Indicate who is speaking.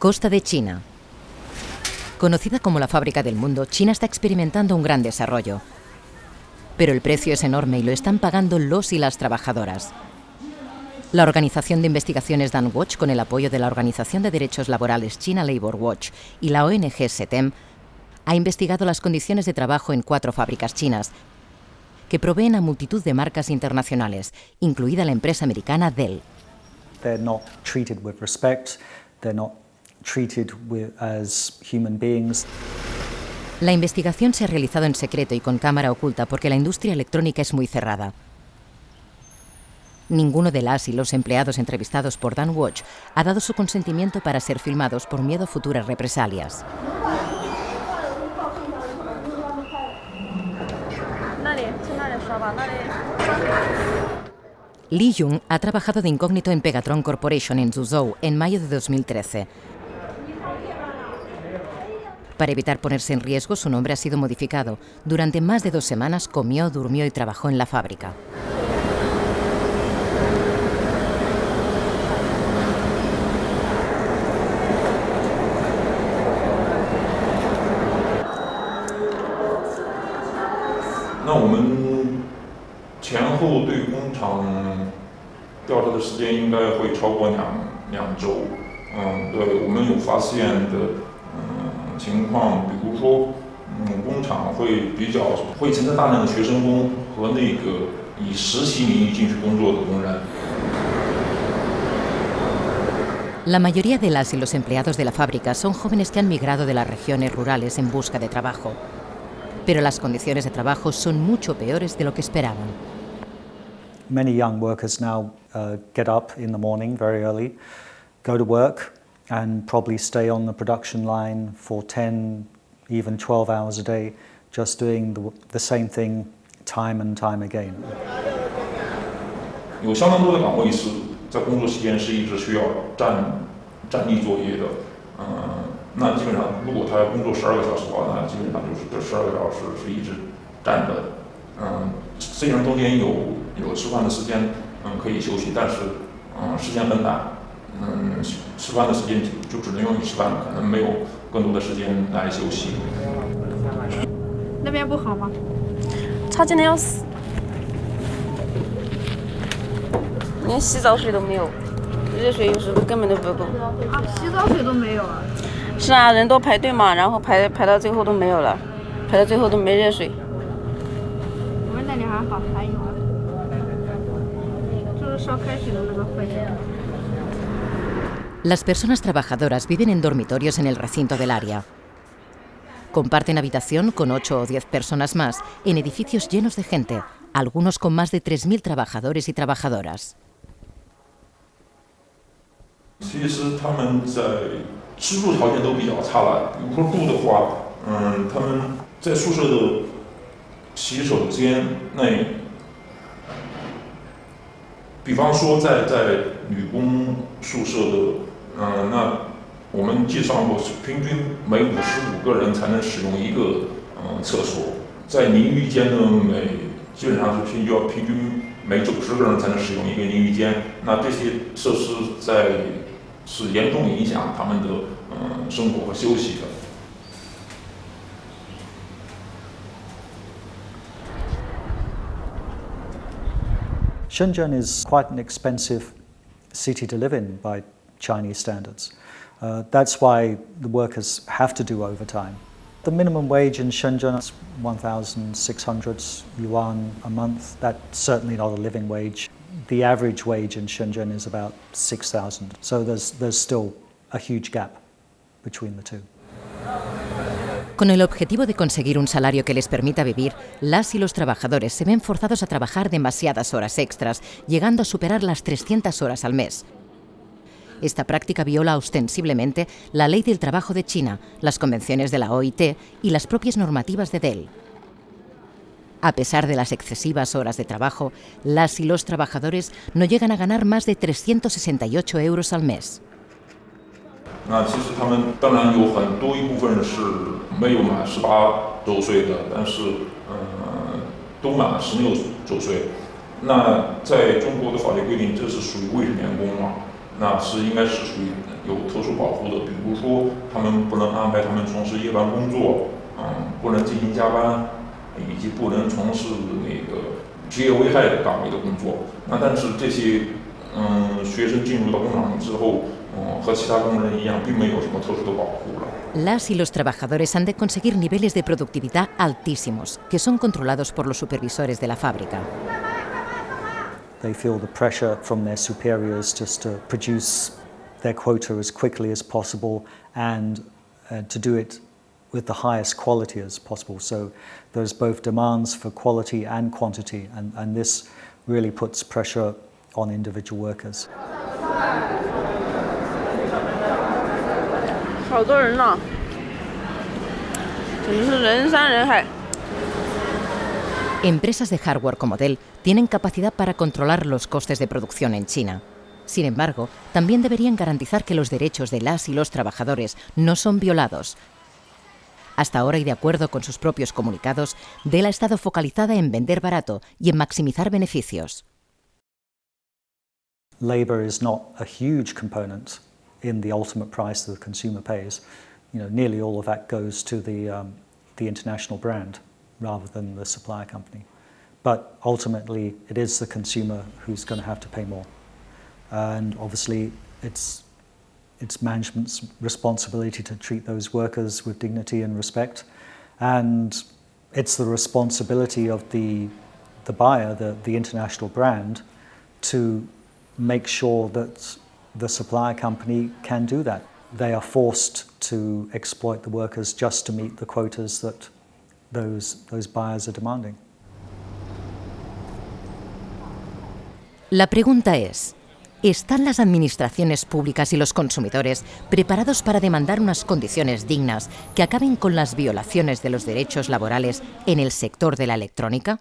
Speaker 1: Costa de China. Conocida como la fábrica del mundo, China está experimentando un gran desarrollo. Pero el precio es enorme y lo están pagando los y las trabajadoras. La Organización de Investigaciones Dan Watch, con el apoyo de la Organización de Derechos Laborales China Labor Watch y la ONG SETEM, ha investigado las condiciones de trabajo en cuatro fábricas chinas que proveen a multitud de marcas internacionales, incluida la empresa americana Dell.
Speaker 2: Treated as human beings.
Speaker 1: La investigación se ha realizado en secreto y con cámara oculta porque la industria electrónica es muy cerrada. Ninguno de las y los empleados entrevistados por Dan Watch ha dado su consentimiento para ser filmados por miedo a futuras represalias. Li Jung ha trabajado de incógnito en Pegatron Corporation en Zhuzhou en mayo de 2013. Para evitar ponerse en riesgo, su nombre ha sido modificado. Durante más de dos semanas comió, durmió y trabajó en la fábrica. La mayoría de las y los empleados de la fábrica son jóvenes que han migrado de las regiones rurales en busca de trabajo. Pero las condiciones de trabajo son mucho peores de lo que esperaban.
Speaker 2: Many young workers now uh, get up in the morning very early, go to work, and probably stay on the production line for 10, even 12 hours a day, just doing the, the same thing time and time again.
Speaker 3: 有相当多的岗位是在工作时间是一直需要站站立作业的，嗯、那基本上如果他要工作十二个小时的话，那基本上就是这十二个小时是一直站着的，嗯、虽然中间有有吃饭的时间，嗯，可以休息，但是嗯、时间很短， 嗯，吃饭的时间就只能用于吃饭，可能没有更多的时间来休息。
Speaker 4: 那边不好吗？
Speaker 5: 差劲的要死，连洗澡水都没有，热水有时候根本都不够。
Speaker 4: 啊，洗澡水都没有啊！
Speaker 5: 是啊，人多排队嘛，然后排排到最后都没有了，排到最后都没热水。
Speaker 4: 我们那里还好，还有啊，就是烧开水的那个会员。
Speaker 1: Las personas trabajadoras viven en dormitorios en el recinto del área. Comparten habitación con 8 o 10 personas más en edificios llenos de gente, algunos con más de 3.000 trabajadores y trabajadoras.
Speaker 3: 女工宿舍的，嗯，那我们计算过，平均每五十五个人才能使用一个嗯厕所，在淋浴间呢，每基本上是平均要平均每九十个人才能使用一个淋浴间，那这些设施在是严重影响他们的嗯生活和休息的。
Speaker 2: Shenzhen is quite an expensive city to live in by Chinese standards. Uh, that's why the workers have to do overtime. The minimum wage in Shenzhen is 1,600 yuan a month. That's certainly not a living wage. The average wage in Shenzhen is about 6,000. So there's, there's still a huge gap between the two.
Speaker 1: Con el objetivo de conseguir un salario que les permita vivir, las y los trabajadores se ven forzados a trabajar demasiadas horas extras, llegando a superar las 300 horas al mes. Esta práctica viola ostensiblemente la ley del trabajo de China, las convenciones de la OIT y las propias normativas de Dell. A pesar de las excesivas horas de trabajo, las y los trabajadores no llegan a ganar más de 368 euros al mes.
Speaker 3: 没有满十八周岁的，但是嗯、都满了十六周岁。那在中国的法律规定，这是属于未成年工嘛？那是应该是属于有特殊保护的，比如说他们不能安排他们从事夜班工作，嗯，不能进行加班，以及不能从事那个职业危害岗位的工作。那但是这些嗯学生进入到工厂之后，嗯，和其他工人一样，并没有什么特殊的保护了。
Speaker 1: Las y los trabajadores han de conseguir niveles de productividad altísimos, que son controlados por los supervisores de la fábrica.
Speaker 2: They feel the pressure from their superiors just to produce their quota as quickly as possible and uh, to do it with the highest quality as possible. So there's both demands for quality and quantity, and, and this really puts pressure on individual workers.
Speaker 5: 好多人呢，简直是人山人海。
Speaker 1: Empresas de hardware como Dell tienen capacidad para controlar los costes de producción en China. Sin embargo, también deberían garantizar que los derechos de las y los trabajadores no son violados. Hasta ahora, y de acuerdo con sus propios comunicados, Dell ha estado focalizada en vender barato y en maximizar beneficios.
Speaker 2: Labour is not a huge component in the ultimate price that the consumer pays. You know, nearly all of that goes to the, um, the international brand rather than the supplier company. But ultimately, it is the consumer who's going to have to pay more. And obviously, it's, it's management's responsibility to treat those workers with dignity and respect. And it's the responsibility of the, the buyer, the, the international brand, to make sure that the supplier company can do that. They are forced to exploit the workers just to meet the quotas that those, those buyers are demanding.
Speaker 1: La pregunta es, ¿están las administraciones públicas y los consumidores preparados para demandar unas condiciones dignas que acaben con las violaciones de los derechos laborales en el sector de la electrónica?